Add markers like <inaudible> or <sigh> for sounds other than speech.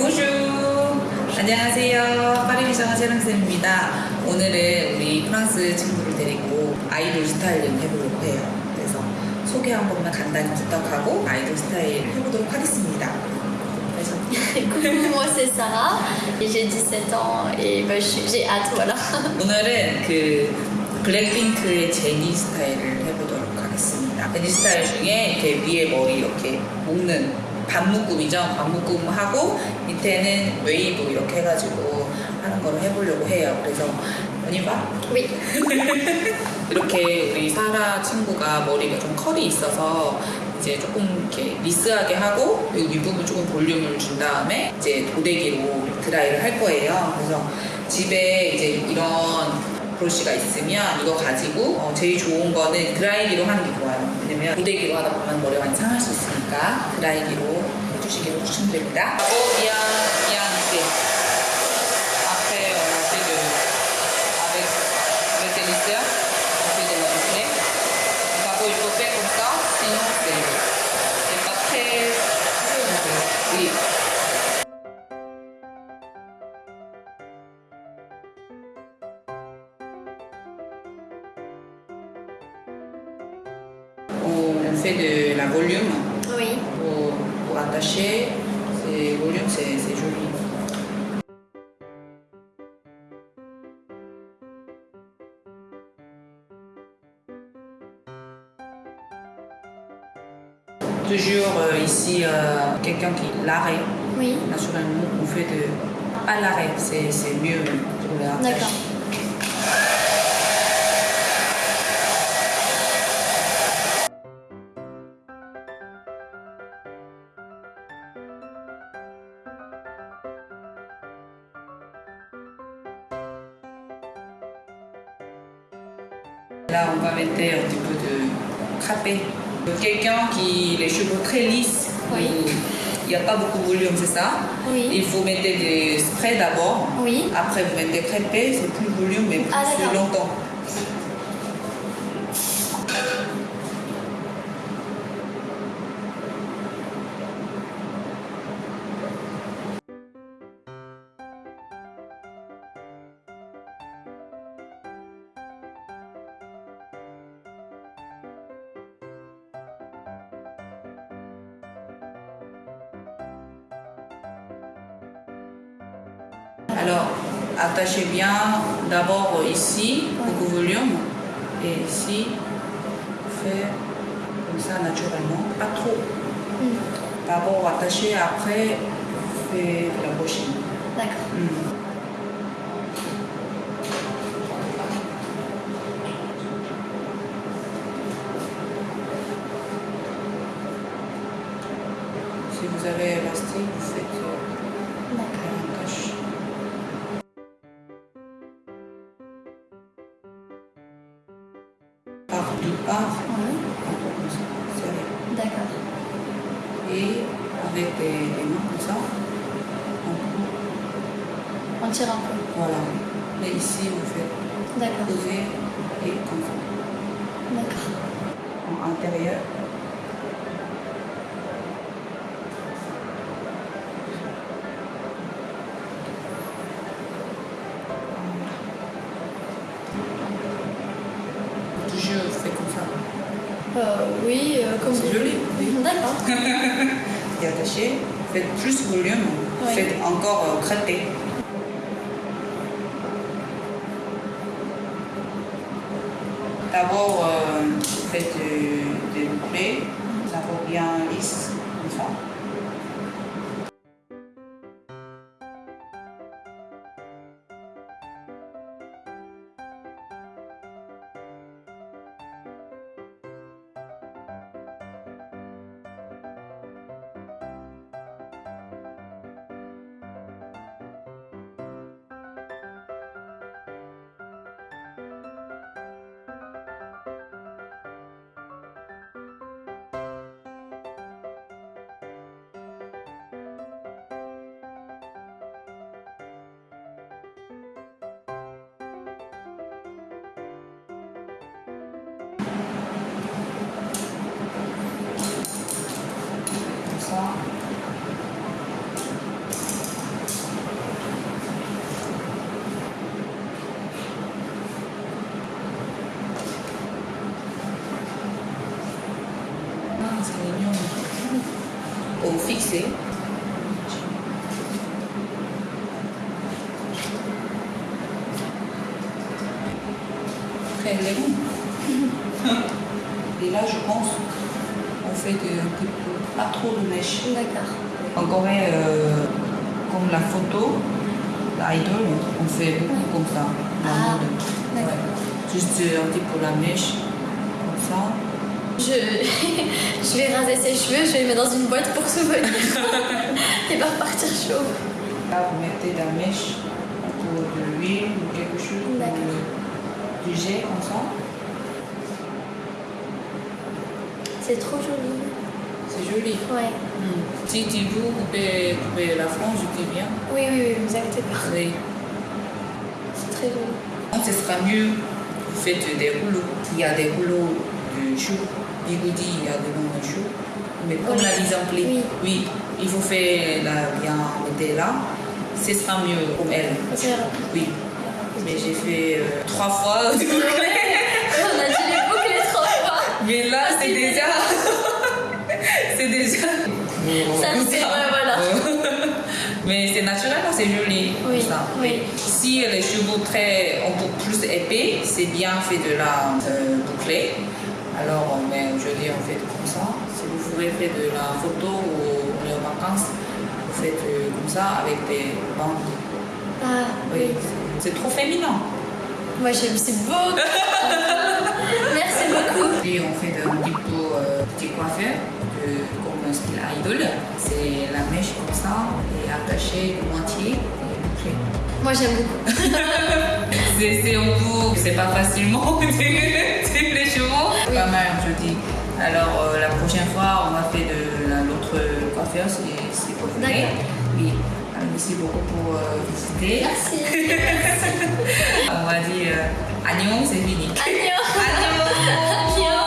보슈 안녕하세요. 파리미션 세랑쌤입니다. 오늘은 우리 프랑스 친구를 데리고 아이돌 스타일링 해보려고 해요. 그래서 소개 한 번만 간단히 부탁하고 아이돌 스타일 해보도록 하겠습니다. 그래서 Coucou, moi c'est Sarah, j'ai 17 ans et suis- j'ai hâte, voilà. 오늘은 그 블랙핑크의 제니 스타일을 해보도록 하겠습니다. 제니 스타일 중에 이렇게 위에 머리 이렇게 묶는 반묶음이죠. 반묶음 하고 밑에는 웨이브 이렇게 해가지고 하는 거를 해보려고 해요. 그래서 언니 봐. Oui, <laughs> 이렇게 우리 사라 친구가 머리가 좀 컬이 있어서 이제 조금 이렇게 리스하게 하고 여기 윗부분 조금 볼륨을 준 다음에 이제 고데기로 드라이를 할 거예요. 그래서 집에 이제 이런 브러쉬가 있으면 이거 가지고 어, 제일 좋은 거는 드라이기로 하는 게 좋아요. 왜냐면 고데기로 하다 보면 머리가 많이 상할 수 있 있으니까 드라이기로 해주시기로 추천드립니다. 오 미안 미안 이게 앞에 어디를 아베 아베 되는데? 가고 있고 연세드, 카페 수용세일 attacher. C'est volume, c'est joli. Toujours euh, ici, euh, quelqu'un qui l'arrêt, Oui, naturellement, on fait de. Pas l'arrêt, c'est mieux pour la d'accord. Là, on va mettre un petit peu de crapé. Quelqu'un qui les cheveux très lisses, Oui. il n'y a pas beaucoup de volume, c'est ça Oui. Il faut mettre des sprays d'abord. Oui. Après, vous mettez crêpé, c'est plus volume, mais plus Ah, longtemps. Alors, attachez bien d'abord ici, beaucoup de volume, et ici, fait comme ça naturellement, pas trop. D'abord attachez, après, fait la prochaine. D'accord. Hmm. Si vous avez élastique, vous faites Par deux parts, Oui, d'accord. Et avec des, des mains comme ça, on On tire un peu. voilà. Mais ici, vous faites D'accord. poser et comme ça. D'accord. En intérieur. Euh, oui, euh, comme C'est vous joli, voulez. D'accord. <laughs> Et attaché, faites plus volume, Oui. faites encore euh, crêpé. D'abord, euh, faites de, de boucler, ça revient lisse, comme ça. Lisser. Très élégant. <laughs> Et là, je pense, on fait de, pas trop de mèches. D'accord. En Corée, euh, comme la photo, l'idol, on fait beaucoup comme ça. Ah. Ouais. Juste un petit peu la mèche, comme ça. Je, <laughs> je vais raser ses cheveux, je vais les mettre dans une boîte pour souvenir. <laughs> Et va repartir chaud. Là, vous mettez de la mèche, peu de l'huile ou quelque chose, ou du jet comme ça. C'est trop joli. C'est joli. Ouais. Hmm. Si tu veux couper, couper la frange, je dis bien. Oui, oui, oui, vous inquiétez pas. Oui. C'est très joli. Donc, ce sera mieux, vous faites des rouleaux. Il y a des rouleaux de chou. Bigoudi, il y a de chou. Mais comme Oui. la mise en pli, Oui. oui, il faut faire la bien mettre là. Ce sera mieux comme elle. C'est. Oui. Mais j'ai fait euh, trois fois. <laughs> On a dû les boucler trois fois. Mais là, c'est <laughs> c'est déjà. c'est déjà. Ça ouais, voilà. <laughs> Mais c'est naturel, c'est joli. Oui, ça. oui. Si les cheveux très un peu plus épais, c'est bien fait de la euh, boucler. Alors, mais aujourd'hui, on fait comme ça. Si vous voulez faire de la photo ou on est en vacances, vous faites euh, comme ça avec des bandes. Ah, Oui, c'est trop féminin. Moi, j'aime, c'est beau. <laughs> Merci beaucoup. Puis on fait un petit peu euh, petit coiffeur, de, comme un style idol. C'est la mèche comme ça, et attachée de moitié Moi, j'aime beaucoup. C'est un peu, c'est pas facilement c'est les chevaux. Pas mal, je dis. Alors euh, la prochaine fois, on va faire de la- l'autre coiffeur, si, si vous. Oui. Merci beaucoup pour euh, visiter. Merci. On va dire euh, Agnon, c'est fini. Agnon. Agnon.